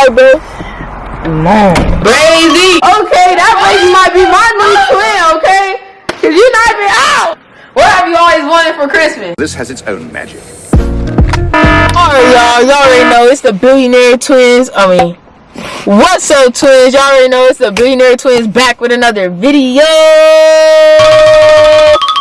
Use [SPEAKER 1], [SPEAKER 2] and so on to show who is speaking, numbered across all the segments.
[SPEAKER 1] flight, bro?
[SPEAKER 2] No.
[SPEAKER 1] Brazy. Okay, that Brazy might be my new twin, okay? Cause you not even out. What have you always wanted for Christmas?
[SPEAKER 3] This has its own magic.
[SPEAKER 1] Alright, y'all. Y'all already know it's the billionaire twins. I mean, what's up, twins? Y'all already know it's the billionaire twins back with another video.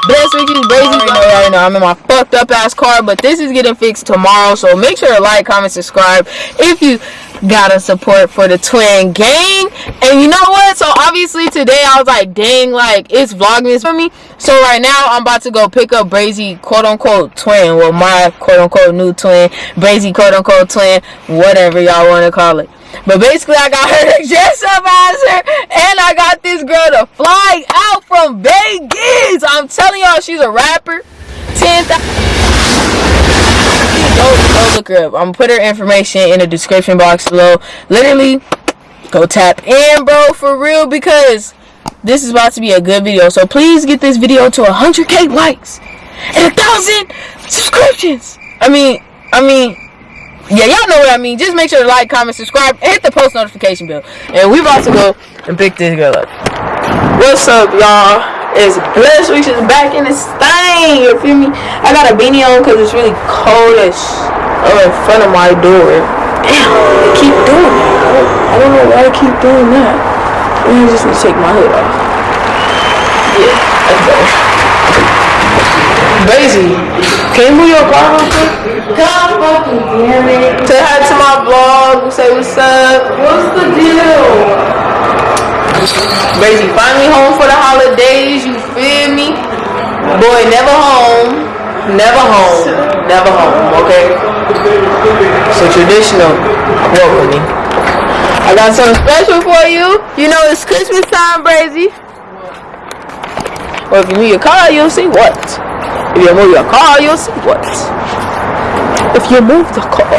[SPEAKER 1] Bless Ricky's Brazy. Y'all already know I'm in my fucked up ass car, but this is getting fixed tomorrow. So make sure to like, comment, subscribe if you gotta support for the twin gang. And you know what? So obviously today I was like, dang, like it's vlogmas for me. So right now I'm about to go pick up Brazy quote unquote twin. Well my quote unquote new twin. Brazy quote unquote twin. Whatever y'all wanna call it. But basically, I got her to dress up as her, and I got this girl to fly out from Vegas. I'm telling y'all, she's a rapper. 10,000 go, go look her up. I'm gonna put her information in the description box below. Literally, go tap in, bro, for real, because this is about to be a good video. So please get this video to 100k likes and a thousand subscriptions. I mean, I mean, yeah, y'all know what I mean. Just make sure to like, comment, subscribe, and hit the post notification bell. And we about to go and pick this girl up. What's up, y'all? It's Bless is back in this thing. You feel me? I got a beanie on because it's really cold as oh, in front of my door. Damn, I keep doing that. I don't, I don't know why I keep doing that. Maybe I just need to take my hood off. Yeah, that's better. Crazy. Can you move your car real quick?
[SPEAKER 2] God fucking damn it.
[SPEAKER 1] Say hi to my vlog. Say what's up.
[SPEAKER 2] What's the deal?
[SPEAKER 1] Crazy. Finally home for the holidays. You feel me? Boy, never home. Never home. Never home. Okay. So traditional welcoming. I got something special for you. You know it's Christmas time, Brazy. Or if you move your car, you'll see what. If you move your car, you'll see what. If you move the car.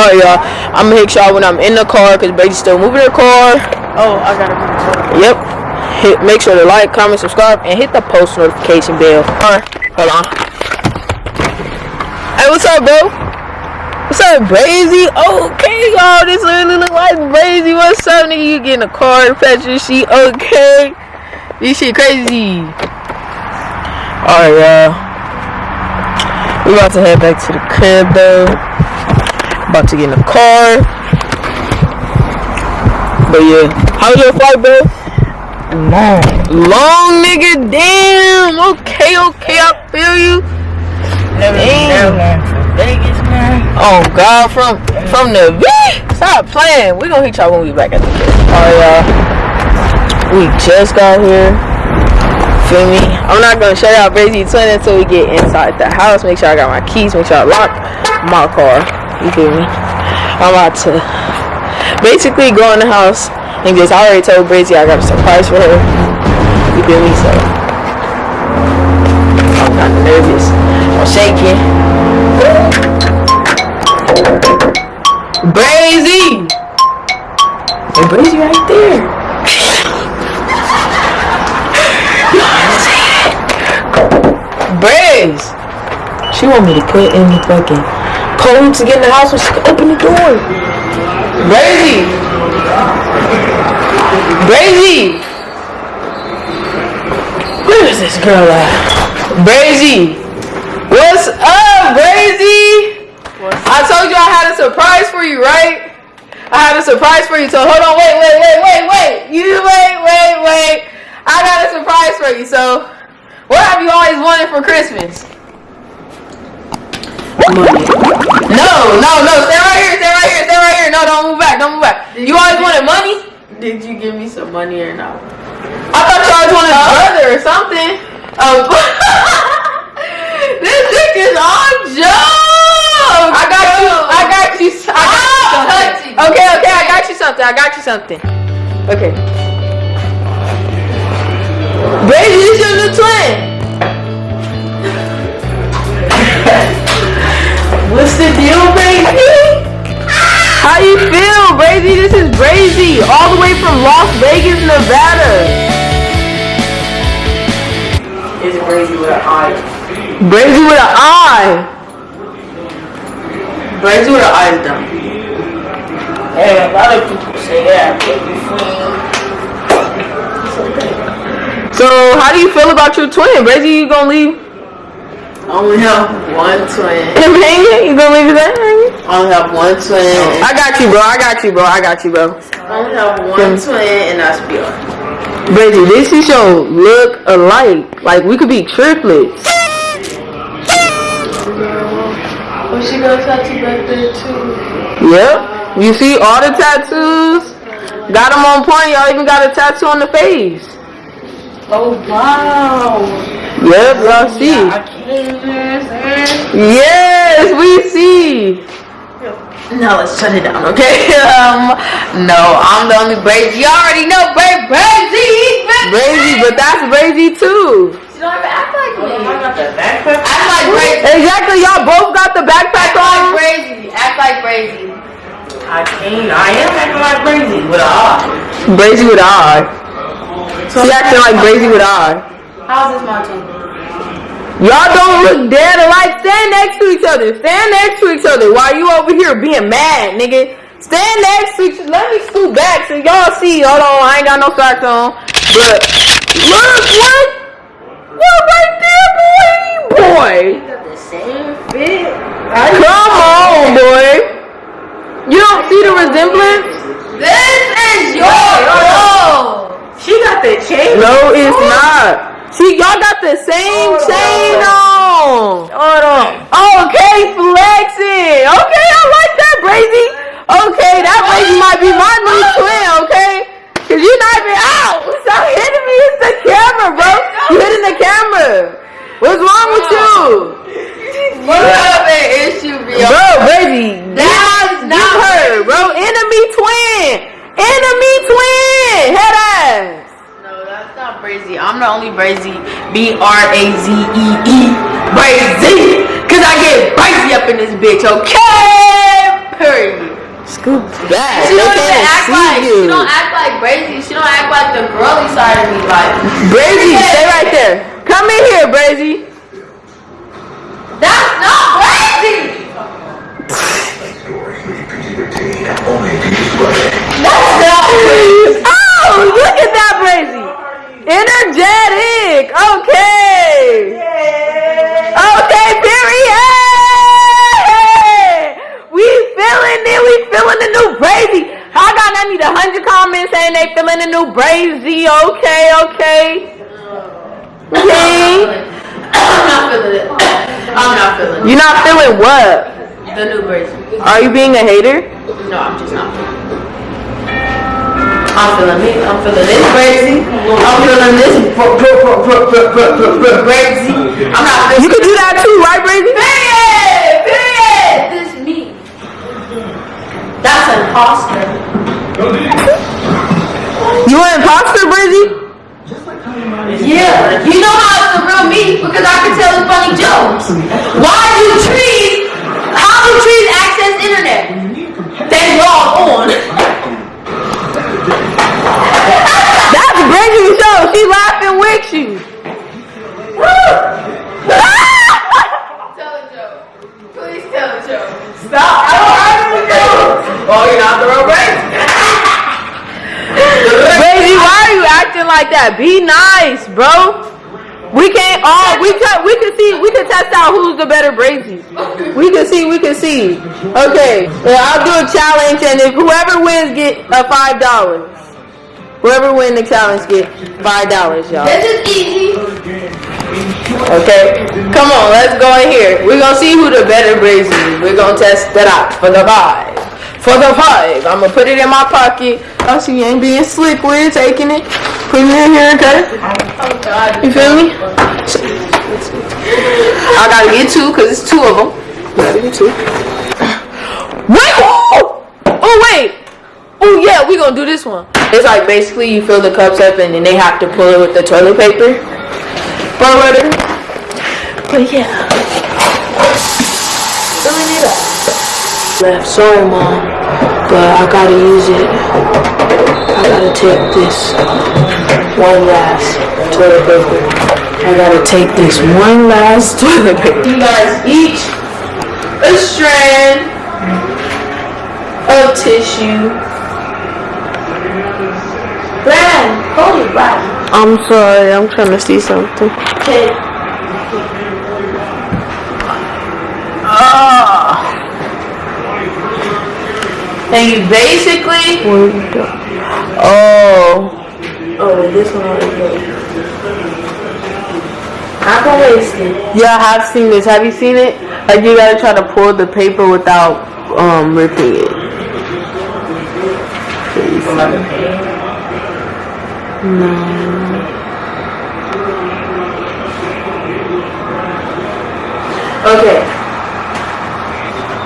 [SPEAKER 1] Oh yeah, I'm gonna make sure when I'm in the car, cause Brady's still moving her car.
[SPEAKER 2] Oh, I gotta move. The car.
[SPEAKER 1] Yep. Hit, make sure to like, comment, subscribe, and hit the post notification bell. Alright, hold on. Hey, what's up, bro? What's up, Brazy? Okay, y'all, this really look like Brazy. What's up, nigga? You getting a card, picture sheet? Okay. This shit crazy. Alright, y'all. We about to head back to the crib, though. About to get in the car. But yeah, how's your flight, bro?
[SPEAKER 2] Long.
[SPEAKER 1] Long nigga, damn. Okay, okay, I feel you.
[SPEAKER 2] Never
[SPEAKER 1] Damn.
[SPEAKER 2] been down to Vegas, man.
[SPEAKER 1] Oh God, from from the V. Stop playing. We gonna hit y'all when we back at the crib. Alright, y'all. We just got here. Feel me? I'm not gonna show y'all Brazy Twin until we get inside the house. Make sure I got my keys. Make sure I lock my car. You feel me? I'm about to basically go in the house I already told Brizzy I got a surprise for her. You feel me? So I'm of nervous. I'm shaking. Brazy! Hey, Brazy right there. Braze! She want me to put in the fucking code to get in the house when she can open the door. Brazy! Brazy! Where is this girl at? Brazy! What's up, Brazy? I told you I had a surprise for you, right? I had a surprise for you. So hold on, wait, wait, wait, wait, wait. You wait, wait, wait. I got a surprise for you. So, what have you always wanted for Christmas?
[SPEAKER 2] Money.
[SPEAKER 1] No, no, no. Stay right here. Stay right here. Stay right here. No, don't move back. Don't move back. Did You always wanted money?
[SPEAKER 2] Did you give me some money or not?
[SPEAKER 1] I thought you always wanted a brother or something. Oh, this chick is on joke. I got you. I got you. I got you ah, something. Okay, okay. I got you something. I got you something. Okay. Baby, this your new twin.
[SPEAKER 2] What's the deal, baby?
[SPEAKER 1] How you feel, Brazy? This is Brazy, all the way from Las Vegas, Nevada.
[SPEAKER 2] It's crazy with an eye.
[SPEAKER 1] Brazy with an eye.
[SPEAKER 2] Brazy with an eye is done. Yeah, a lot of people say that, but
[SPEAKER 1] So how do you feel about your twin? Brazy, you gonna leave
[SPEAKER 2] I only have one twin.
[SPEAKER 1] You gonna leave ass hanging?
[SPEAKER 2] I only have one twin.
[SPEAKER 1] I got you, bro. I got you, bro. I got you, bro.
[SPEAKER 2] I only have one hmm. twin, and that's Bjorn.
[SPEAKER 1] Brazy, this is your look alike. Like we could be triplets.
[SPEAKER 2] Well, she got a tattoo back there too.
[SPEAKER 1] Yep. You see all the tattoos? Got them on point. Y'all even got a tattoo on the face.
[SPEAKER 2] Oh wow!
[SPEAKER 1] Yep, y'all see. Yes, we see.
[SPEAKER 2] No, let's shut it down, okay? Um, no, I'm the only Brazy. You already know Bra- Brazy.
[SPEAKER 1] Brazy, but that's Brazy too.
[SPEAKER 2] She don't even act like me. I got the backpack. Act like Brazy.
[SPEAKER 1] Exactly, y'all both got the backpack
[SPEAKER 2] Act like
[SPEAKER 1] on.
[SPEAKER 2] Brazy. Act like Brazy. I can't. I am acting like Brazy with a eye.
[SPEAKER 1] Brazy with an eye. She acting like Brazy with an eye.
[SPEAKER 2] How's this team?
[SPEAKER 1] Y'all don't look dead alike. Stand next to each other. Stand next to each other. While you over here being mad, nigga. Stand next to each other. Let me scoot back so y'all see. Hold on, I ain't got no socks on. But look what? What right there, boy? Boy.
[SPEAKER 2] got the same fit.
[SPEAKER 1] Come on, boy. You don't see the resemblance?
[SPEAKER 2] This is your role. She got the chain.
[SPEAKER 1] No, it's not. See, y'all got the same chain on.
[SPEAKER 2] Hold on.
[SPEAKER 1] Okay, flexing. Okay, I like that, Brazy. Okay, that Brazy might be my new twin, okay? Cause you're not even out. Stop hitting me. It's the camera, bro. You hitting the camera. What's wrong with you?
[SPEAKER 2] You have an issue, bro.
[SPEAKER 1] Bro, Brazy,
[SPEAKER 2] That's
[SPEAKER 1] give
[SPEAKER 2] not
[SPEAKER 1] her, bro. Enemy twin. Enemy twin. Head ass.
[SPEAKER 2] No, that's not Brazy. I'm the only Brazy. B R A Z E E. Brazy. Cause I get Brazy up in this bitch, okay? Period.
[SPEAKER 1] Scoop back.
[SPEAKER 2] She don't even act like
[SPEAKER 1] you.
[SPEAKER 2] she don't act like Brazy. She don't act like the girly side of me. Like
[SPEAKER 1] Brazy, stay right there. Come in here, Brazy.
[SPEAKER 2] that's not Brazy. That's not Brazy.
[SPEAKER 1] Oh, look at that, Brazy. Energetic. Okay. Okay, period. We feeling it. We feeling the new Brazy. I got I need a hundred comments saying they feeling the new Brazy. Okay, okay. Okay.
[SPEAKER 2] I'm not feeling it. I'm not feeling it.
[SPEAKER 1] You're not feeling what?
[SPEAKER 2] The new Brazy.
[SPEAKER 1] Are you being a hater?
[SPEAKER 2] No, I'm just not. I'm feeling me. I'm feeling this crazy. I'm feeling this crazy. I'm not. Feeling
[SPEAKER 1] you can do that too, right, Brady?
[SPEAKER 2] Period. Period. This me. That's an imposter.
[SPEAKER 1] you an imposter, Brizzy?
[SPEAKER 2] Yeah, you know how it's the real me because I can tell the funny jokes. Why do trees? How do trees access internet? They log on.
[SPEAKER 1] She laughing with you.
[SPEAKER 2] Tell a joke. Please tell a joke. Stop. I don't have any jokes. Oh, you're not the real Brazy.
[SPEAKER 1] Brazy, why are you acting like that? Be nice, bro. We can't all we can we can see we can test out who's the better Brazy. We can see, we can see. Okay, well, I'll do a challenge and if whoever wins get a five dollars. Whoever wins the challenge get five dollars, y'all.
[SPEAKER 2] This is easy.
[SPEAKER 1] Okay, come on, let's go in here. We're gonna see who the better Brazy is. We're gonna test that out for the five. For the five, I'm gonna put it in my pocket. Oh, I see you ain't being slick with it, taking it, putting it in here, okay?
[SPEAKER 2] Oh
[SPEAKER 1] You feel me? I gotta get two because it's two of them. Gotta get two. Wait! Oh, oh wait! Oh yeah, we gonna do this one. It's like basically you fill the cups up and then they have to pull it with the toilet paper. Whatever. But yeah. Filling it up. Left, sorry mom, but I gotta use it. I gotta take this one last toilet paper. I gotta take this one last toilet paper.
[SPEAKER 2] You guys each a strand of tissue. Hold it right.
[SPEAKER 1] I'm sorry. I'm trying to see something.
[SPEAKER 2] Okay.
[SPEAKER 1] Oh.
[SPEAKER 2] And you basically.
[SPEAKER 1] Oh.
[SPEAKER 2] Oh, this one already goes. Not gonna waste it.
[SPEAKER 1] Yeah, I have seen this. Have you seen it? Like you gotta try to pull the paper without um ripping it.
[SPEAKER 2] Okay.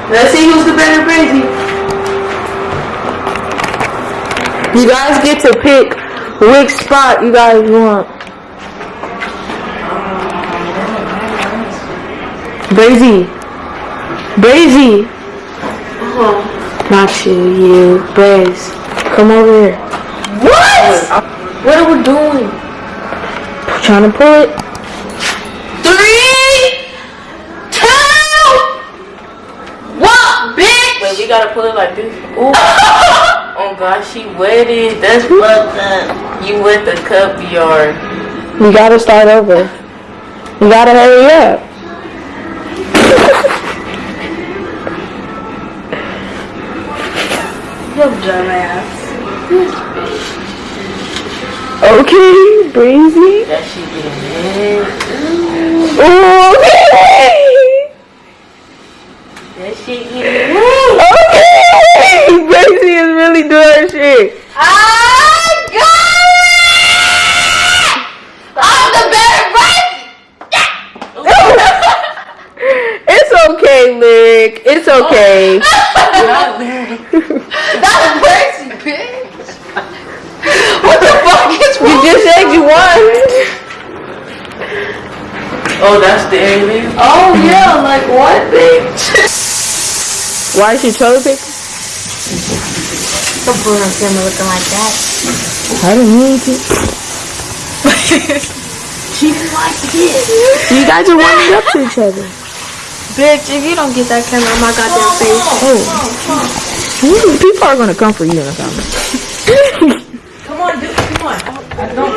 [SPEAKER 2] Let's see who's the better crazy.
[SPEAKER 1] You guys get to pick which spot you guys want. Brazy. Brazy. Uh-huh. Not you, you. Braze. Come over here.
[SPEAKER 2] What?
[SPEAKER 1] What are we doing? Trying to pull it.
[SPEAKER 2] Three, two, one, bitch.
[SPEAKER 1] Wait, we gotta pull it like this. Ooh. oh gosh, she wetted. That's fucked up. You wet the cup yard. We gotta start over. We gotta hurry up.
[SPEAKER 2] Yo, dumbass.
[SPEAKER 1] Okay, Breezy.
[SPEAKER 2] That shit getting.
[SPEAKER 1] Okay.
[SPEAKER 2] That shit getting.
[SPEAKER 1] Okay. Breezy is really doing shit.
[SPEAKER 2] I got it! I'm the better brain!
[SPEAKER 1] It's okay, Lick. It's okay.
[SPEAKER 2] That's crazy, bitch. What the fuck is
[SPEAKER 1] You
[SPEAKER 2] wrong?
[SPEAKER 1] just said you won.
[SPEAKER 2] Oh, that's the alien? Oh, yeah, like what, bitch?
[SPEAKER 1] Why is she toilet paper?
[SPEAKER 2] Don't put on camera looking like that.
[SPEAKER 1] I don't need to.
[SPEAKER 2] She like this.
[SPEAKER 1] You guys are warming up to each other.
[SPEAKER 2] Bitch, if you don't get that camera on my goddamn face.
[SPEAKER 1] Oh. Ooh, People are gonna come for you in the comments.
[SPEAKER 2] Come on, dude, come on. I don't.